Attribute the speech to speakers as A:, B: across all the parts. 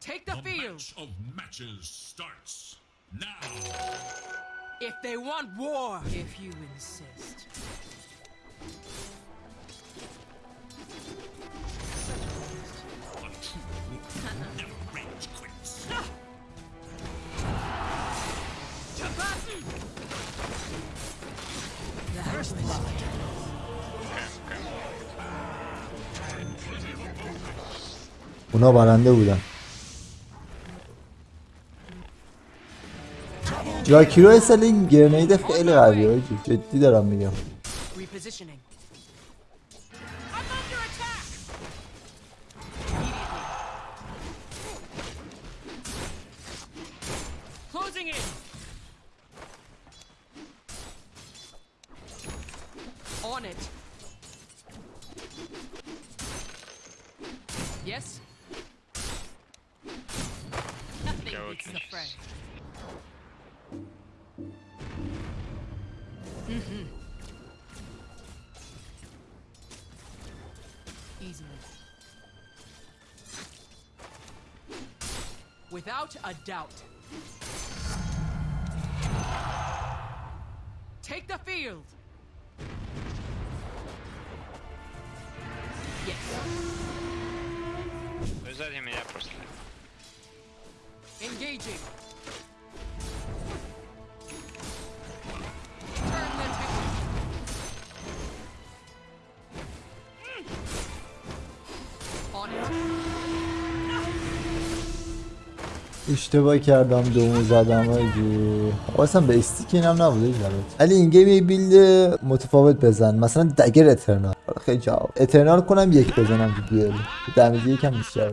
A: Take the,
B: the
A: field.
B: Match of matches starts now.
A: If they want war, if you insist. First blood.
C: اونا برنده بودن جاکیرو اصلا این گرنید خیلی قویه حاجی. جدی دارم میگم.
A: On it. Without a doubt. Take the field. Yes.
D: Вы сзади меня просто.
A: Engaging.
C: اشتباه کردم دومو زدم آجی اصلا به استیک اینم نبوده البته. ولی این گیم یه بیلد متفاوت بزن. مثلا دگر اترنال. خیلی جواب. اترنال کنم یک بزنم تو دوئل دمیج یکم بیشتر.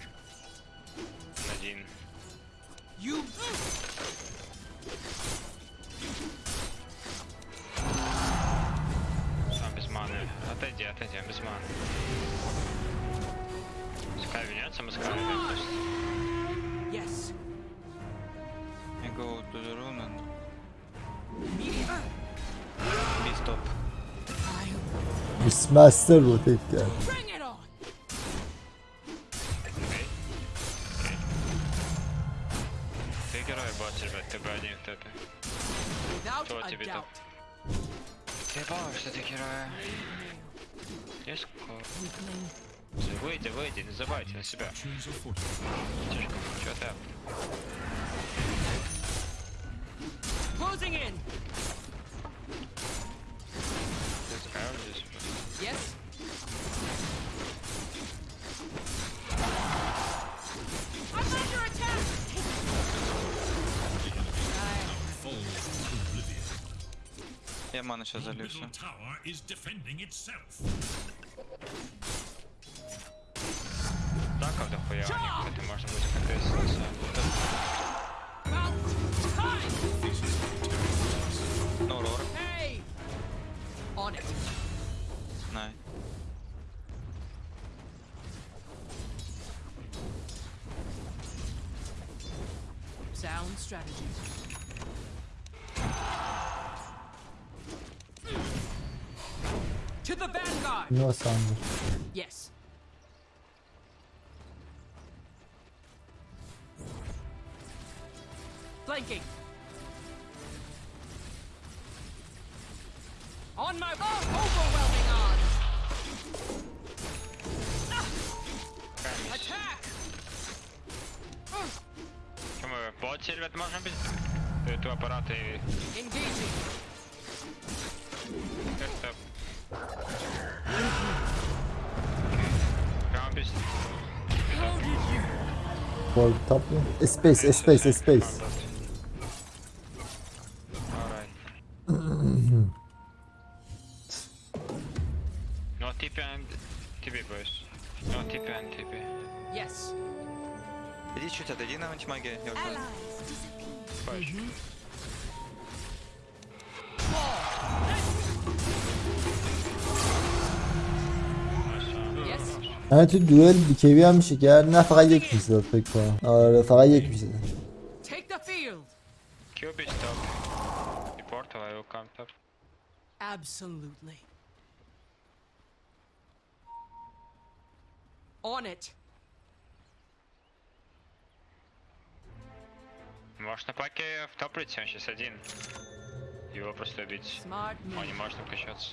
A: مستر
C: رو تک کرد
D: Кто тебе
A: там?
D: Ты помнишь, что ты героя? Я скоро. Выйди, выйди, не забывайте на себя. Тишка, чё там?
A: Closing in!
E: Я ману сейчас
B: The
E: залью
B: middle
E: все.
B: tower is defending itself.
D: Танков дохуя, у них это можно будет КТС.
A: About time.
E: No roar.
A: Hey. On it.
E: Nice.
A: Sound strategy. the vanguard.
C: No sound.
A: Yes. Flanking. On my oh, overwhelming odds. Ah. Attack.
D: Can we bot silvet можно без эту аппарата и...
A: Engaging.
D: for top. Space,
C: space, space. no TP and
D: TP, boys. No TP and TP.
A: Yes.
E: Иди чуть отойди на антимагию. Я уже. знаю.
D: Push.
A: Yes.
C: من تو دوئل بیکیوی هم میشه کرد نه فقط یک میزد فکر کنم آره فقط یک میزد
A: Take the field.
D: Cube is top. The portal, I will come top.
A: Absolutely. On it.
D: Можешь на паке в топ прийти, он сейчас один. Его просто убить.
A: Smart
D: Он не
A: move.
D: может обкачаться.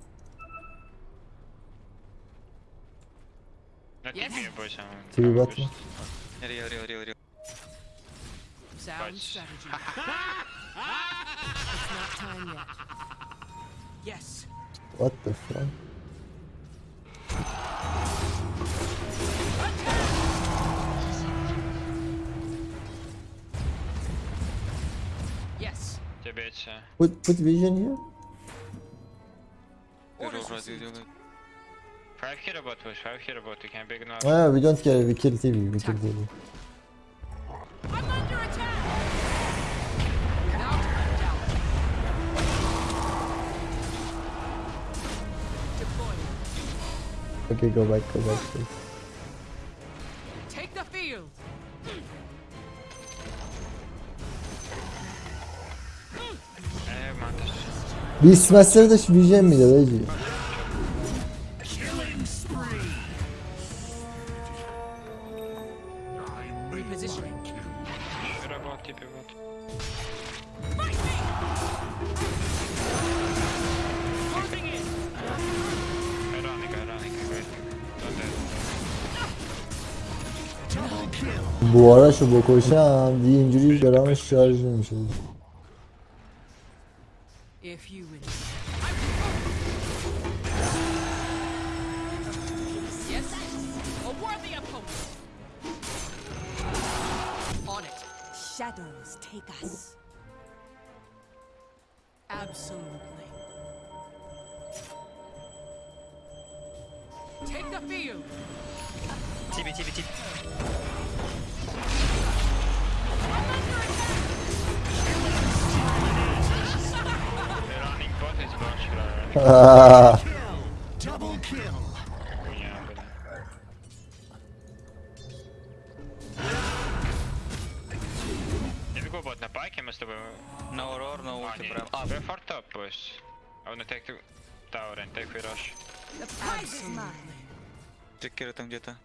A: Yes.
E: Two what?
A: Sound strategy. it's not time yet. Yes.
C: What the fuck?
A: Yes.
C: Put put vision here.
D: Five here bot push, five here bot, you can big now.
C: Ah, we don't care, we kill TV, we kill TV. Okay, go back, go back, please.
A: Take the field.
D: Bir
C: smaçları da şu
D: BGM mi ya?
C: Bu ara şu
A: Bokoşan bir injury yaranmış şarj edilmiş
F: oldu. Take
A: the field.
D: Tibi tibi tibi. launch hero.
C: Aa,
D: Хуйня, блин. If you go bot на паке, мы с тобой...
E: No roar, no
D: А,
E: ulti,
D: не.
E: прям. А,
D: Go for top push. I wanna take the tower and take the rush.
F: The prize is mine.
E: трекеры там где-то.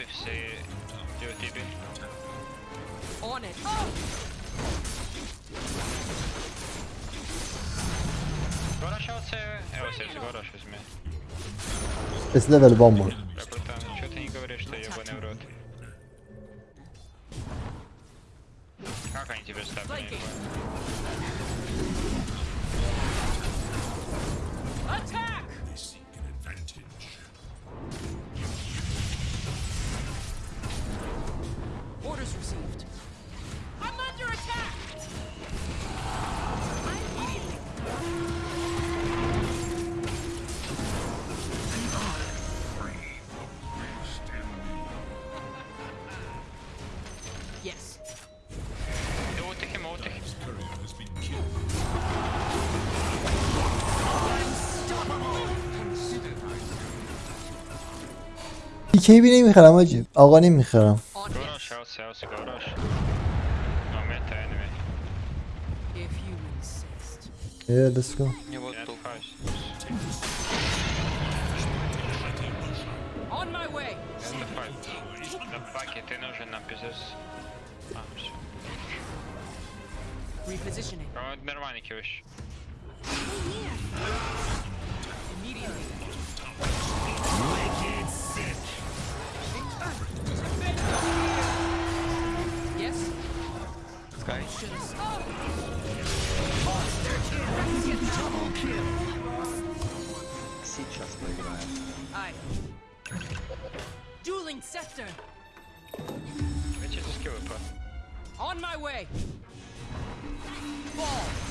D: stop top if she do TP.
A: On it.
D: Go rush out сейвы. Эво сейвы, go rush возьми.
C: S level bomba
D: Я просто, чё ты не говоришь, что ебаный в рот? Как они тебе стапили?
A: Flanking. Attack. Orders received. I'm under attack! I'm immediately... Yes.
D: It will take
B: him, it will take him. been killed.
C: Unstoppable! TK نمی‌خرم آجی آقا نمی‌خرم
A: On
D: Go
A: it.
D: rush out, Chelsea, go rush. No meta enemy.
A: If you insist.
C: Yeah let's go
E: Мне вот
D: Yeah,
E: тут.
D: five.
A: On my way.
D: Это файт. Да паки, sir. Je vais.
A: On my way.
D: Ball.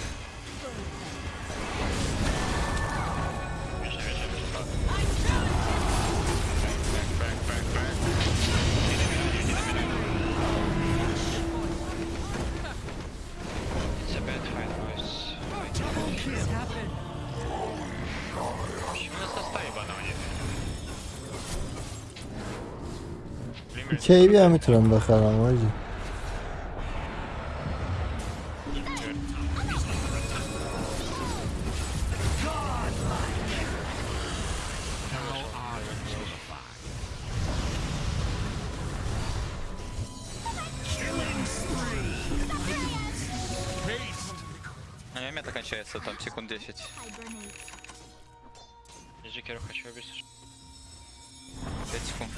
D: Блин,
C: Keyfi هم میتونم بخرم آجی
E: У меня мета кончается там секунд 10.
D: Я Джекеру хочу убить.
E: 5 секунд.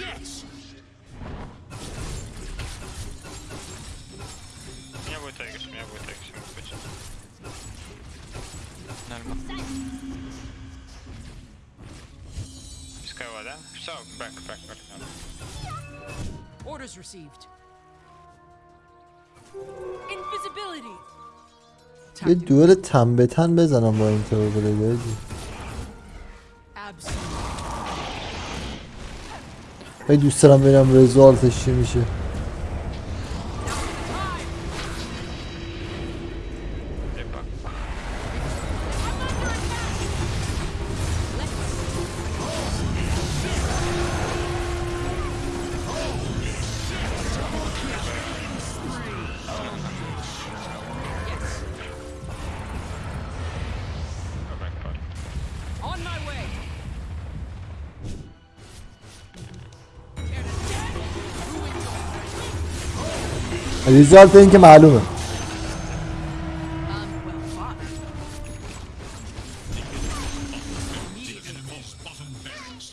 D: У меня будет Эггс, у меня будет Эггс, может быть.
E: Нормально.
D: Пескова, да? Все, бэк, бэк, бэк.
A: Orders received. Invisibility.
C: یه دوئل تن به تن بزنم با این توربلید آجی
A: Absolute.
C: خیلی دوست دارم ببینم رزالتش چی میشه. ریزالت این که معلومه
A: Um, well fought.
B: The enemy's bottom barracks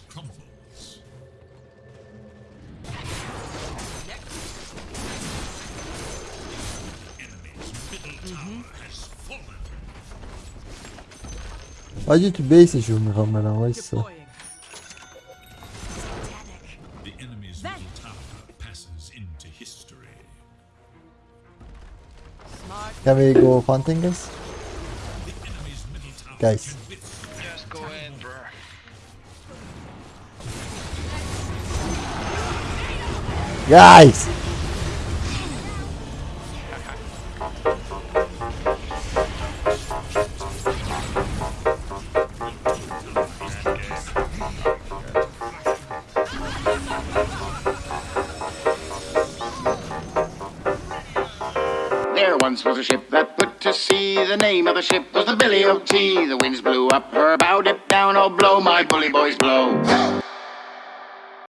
C: Can we go hunting guys? Guys.
D: Go in.
C: Guys!